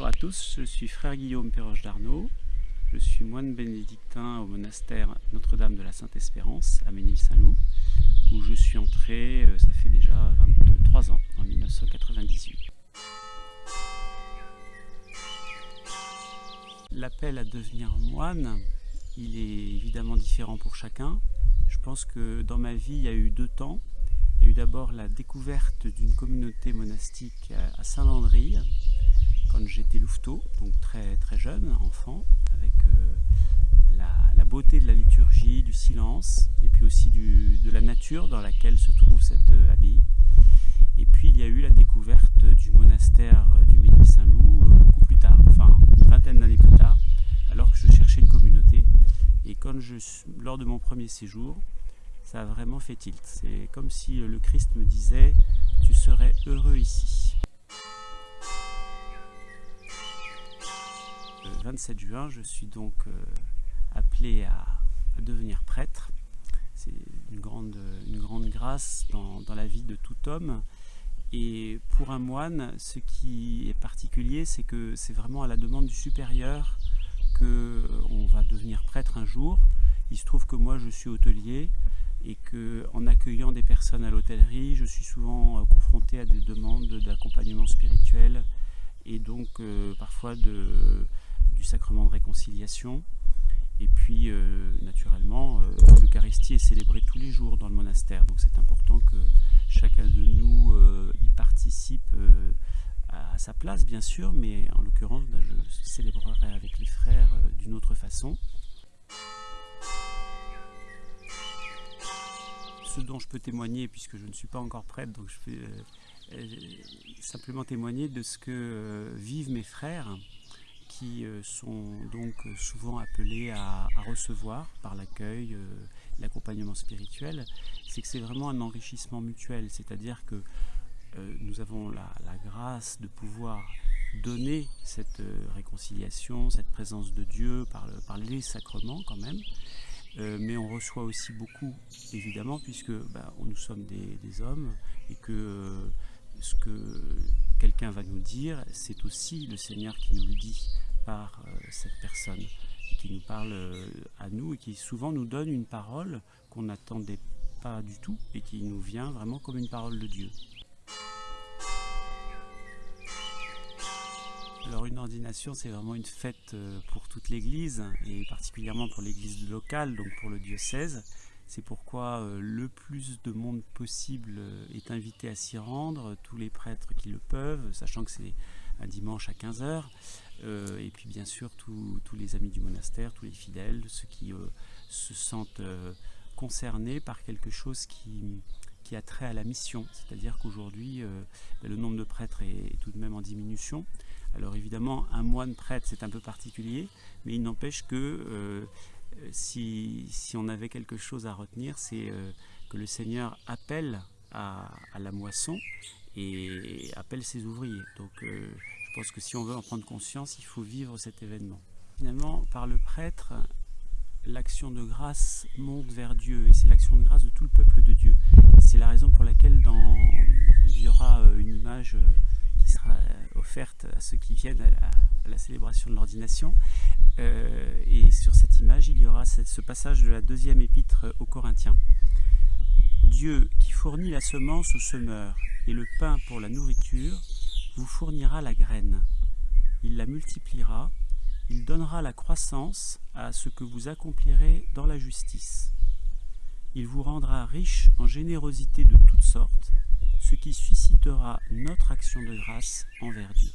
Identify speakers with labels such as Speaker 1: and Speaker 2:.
Speaker 1: Bonjour à tous, je suis frère Guillaume Perroche d'Arnaud. Je suis moine bénédictin au monastère Notre-Dame de la Sainte-Espérance à Ménil-Saint-Loup, où je suis entré, euh, ça fait déjà 23 ans, en 1998. L'appel à devenir moine, il est évidemment différent pour chacun. Je pense que dans ma vie, il y a eu deux temps. Il y a eu d'abord la découverte d'une communauté monastique à Saint-Landry, quand j'étais louveteau, donc très, très jeune, enfant, avec euh, la, beauté de la liturgie, du silence, et puis aussi de la nature dans laquelle se trouve cette euh, abbaye. Et puis il y a eu la découverte du monastère euh, du Ménil-Saint-Loup beaucoup plus tard, enfin une vingtaine d'années plus tard, alors que je cherchais une communauté. Et lors de mon premier séjour, ça a vraiment fait tilt. C'est comme si le Christ me disait « tu serais heureux ici ». 27 juin, je suis donc euh, appelé à, devenir prêtre. C'est une grande, une grande grâce dans, la vie de tout homme. Et pour un moine, ce qui est particulier, c'est que c'est vraiment à la demande du supérieur qu'on va devenir prêtre un jour. Il se trouve que moi, je suis hôtelier et qu'en accueillant des personnes à l'hôtellerie, je suis souvent euh, confronté à des demandes d'accompagnement spirituel et donc euh, parfois de, du sacrement de réconciliation. Et puis, euh, naturellement, euh, l'Eucharistie est célébrée tous les jours dans le monastère. Donc c'est important que chacun de nous euh, y participe à sa place, bien sûr, mais en l'occurrence, bah, je célébrerai avec les frères d'une autre façon. Ce dont je peux témoigner, puisque je ne suis pas encore prêtre, donc je peux simplement témoigner de ce que vivent mes frères qui euh, sont donc souvent appelés à, recevoir par l'accueil, euh, l'accompagnement spirituel, c'est que c'est vraiment un enrichissement mutuel, c'est-à-dire que euh, nous avons la, grâce de pouvoir donner cette réconciliation, cette présence de Dieu par, les sacrements quand même, mais on reçoit aussi beaucoup, évidemment, puisque bah, nous sommes des, hommes et que ce que quelqu'un va nous dire, c'est aussi le Seigneur qui nous le dit par euh, cette personne, qui nous parle euh, à nous et qui souvent nous donne une parole qu'on n'attendait pas du tout et qui nous vient vraiment comme une parole de Dieu. Alors une ordination, c'est vraiment une fête euh, pour toute l'Église, et particulièrement pour l'Église locale, donc pour le diocèse. C'est pourquoi le plus de monde possible est invité à s'y rendre, tous les prêtres qui le peuvent, sachant que c'est un dimanche à 15h. Euh, et puis bien sûr tous les amis du monastère, tous les fidèles, ceux qui euh, se sentent euh, concernés par quelque chose qui, qui, a trait à la mission. C'est-à-dire qu'aujourd'hui, ben, le nombre de prêtres est, tout de même en diminution. Alors évidemment, un moine prêtre, c'est un peu particulier, mais il n'empêche que si, si, on avait quelque chose à retenir, c'est que le Seigneur appelle à, la moisson et appelle ses ouvriers. Donc je pense que si on veut en prendre conscience, il faut vivre cet événement. Finalement, par le prêtre, l'action de grâce monte vers Dieu et c'est l'action de grâce de tout le peuple de Dieu. C'est la raison pour laquelle il y aura euh, une image euh, qui sera offerte à ceux qui viennent à la, célébration de l'ordination. Euh, et sur cette image, il y aura ce passage de la deuxième épître aux Corinthiens. Dieu qui fournit la semence au semeur et le pain pour la nourriture, vous fournira la graine. Il la multipliera, il donnera la croissance à ce que vous accomplirez dans la justice. Il vous rendra riche en générosité de toutes sortes, ce qui suscitera notre action de grâce envers Dieu.